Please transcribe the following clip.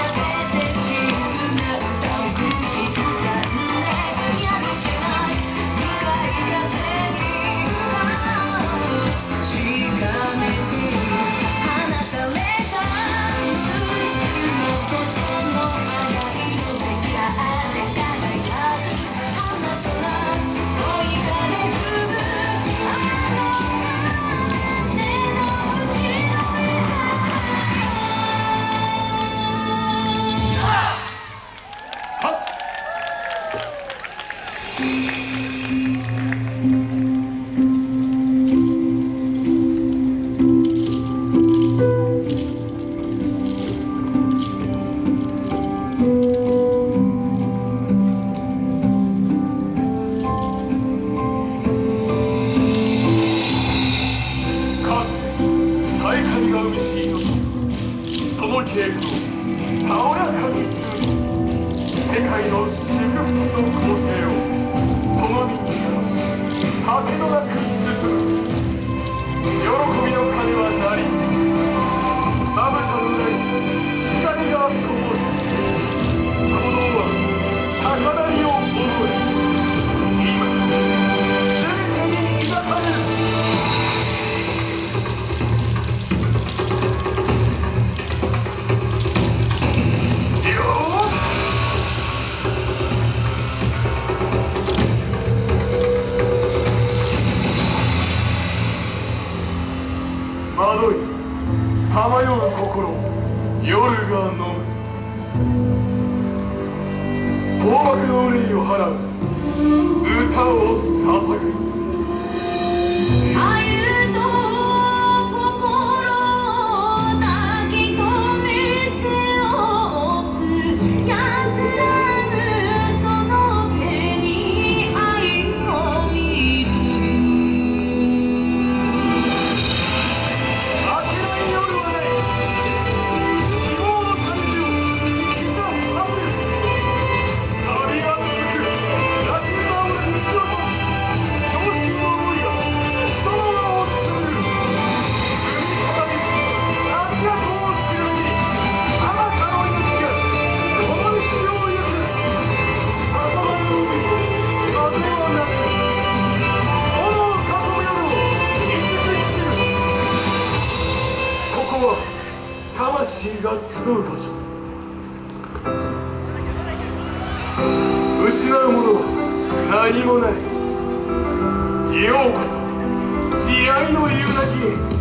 Bye. とその稽古をたおらかに積む世界の祝福と肯定さまよう心。夜が飲む高幕の憂いを払う。歌を捧ぐ。集う場所。失うものは何もない。ようこそ。慈愛の夕焼け